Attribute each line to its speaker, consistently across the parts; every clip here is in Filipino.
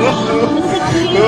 Speaker 1: 我们的
Speaker 2: 力。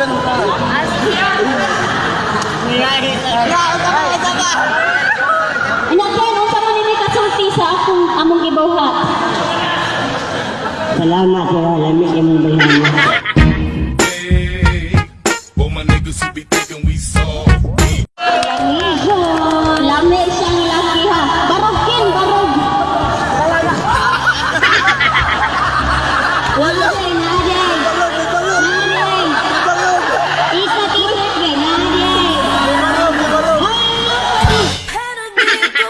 Speaker 2: Anak ko, unsa man ini kasulti sa akong among gibuhat?
Speaker 1: Salamat sa lamig yung bayhan.